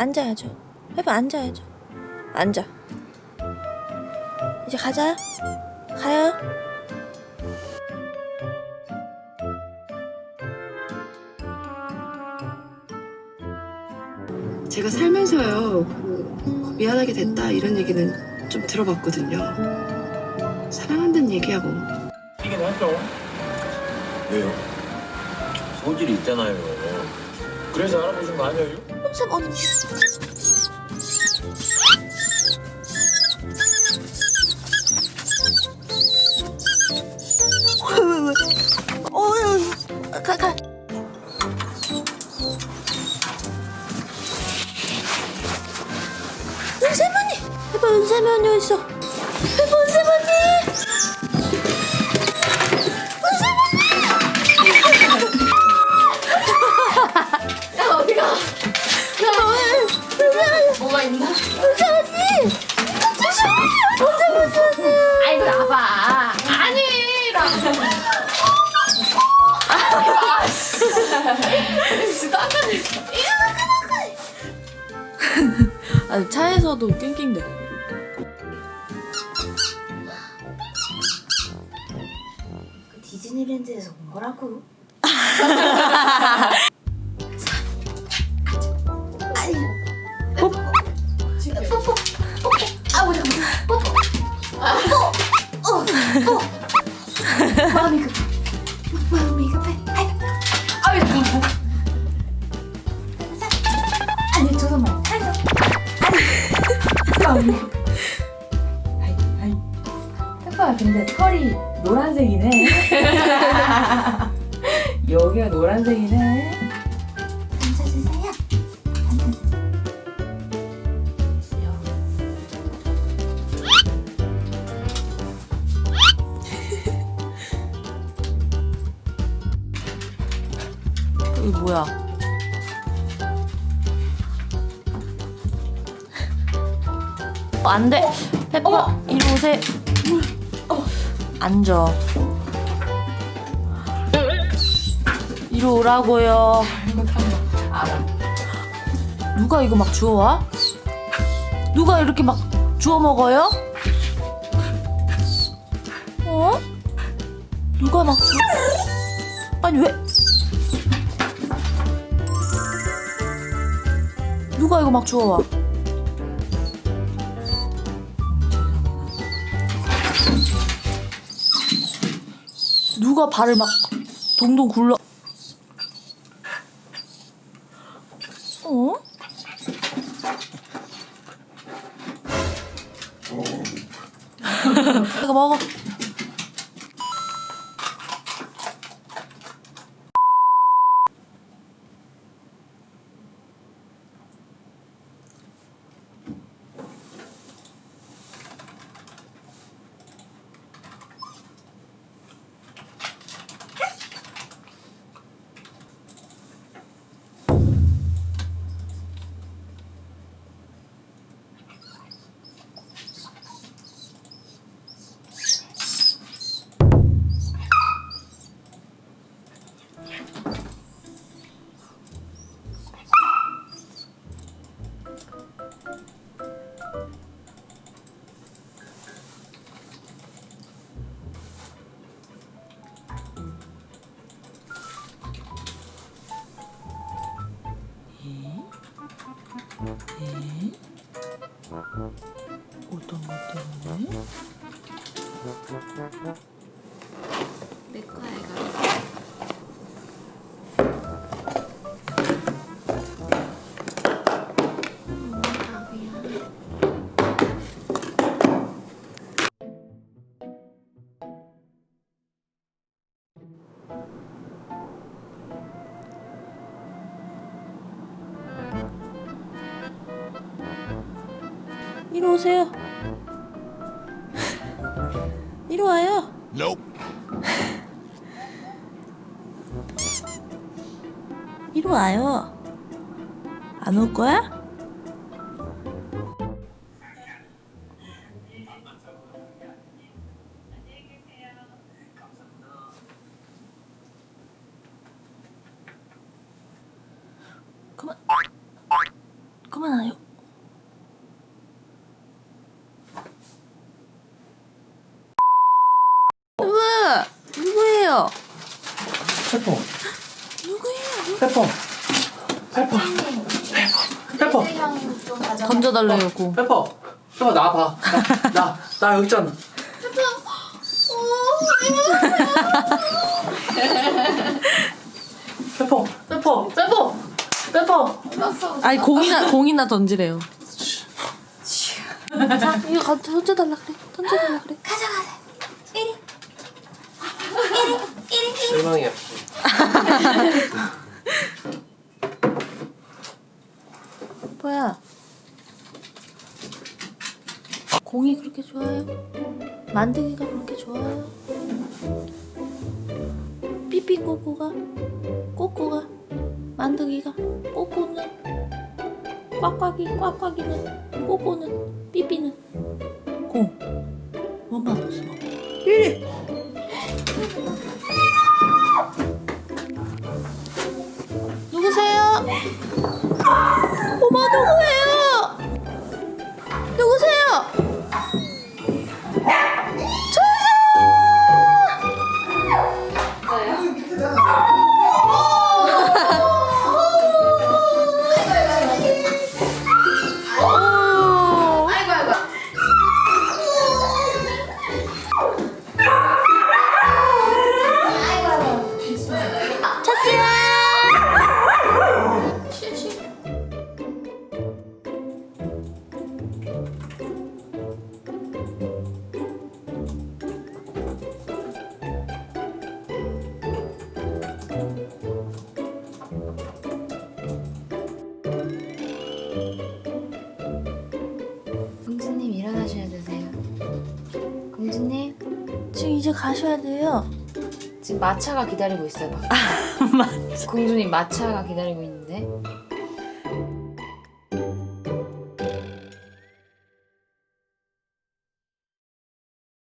앉아야죠. 해봐 앉아야죠. 앉아. 이제 가자. 가요. 제가 살면서요 그 미안하게 됐다 이런 얘기는 좀 들어봤거든요. 사랑한다는 얘기하고 이긴 하죠. 왜요? 소질이 있잖아요. 그래서 알아보신 거 아니에요? 쌤 언니. 어, 언니. 해봐 어디 있어? 진짜 깜짝 놀랐어 아 차에서도 낑낑대. 그 디즈니랜드에서 온 거라고. 아니 뽀뽀. 뽀뽀. 아우 잠깐만 뽀뽀. 뽀뽀. 마음이 급 털이 노란색이네 여기가 노란색이네 앉아주세요 이거 뭐야? 어, 안 돼. 페퍼, 이리 오세요. 앉아. 이리 오라고요. 누가 이거 막 주워와? 누가 이렇게 막 주워 먹어요? 어? 누가 막 주워? 아니 왜? 누가 이거 막 주워와? 누가 발을 막 동동 굴러? 어? 이거 먹어. 네. 어떤 것 때문에? 내 거야 이 이리 오세요. 이리 와요. 이리 와요. 안 올 거야? 그만. 그만하요. 누구? 누구예요? 페퍼 누구예요? 페퍼 페퍼 페퍼 좀 가져. 던져달래요, 페퍼 페퍼 나와봐 나, 나 여기 있잖아 페퍼 페퍼 페퍼 페퍼 아니 공이나 공이나 던지래요. 자 이거 가 던져달라 그래. 던져달라 그래. 가져가세요. 이리. 실망이야 뭐야? 공이 그렇게 좋아요? 만들기가 그렇게 좋아요? 삐삐 꼬꼬가? 꼬꼬가? 만들기가? 꼬꼬는? 꽉꽉이 꽉꽉이는? 꼬꼬는? 삐삐는? 공 원만 없어. 이 이제 가셔야 돼요. 지금 마차가 기다리고 있어요. 공주님 마차가 기다리고 있는데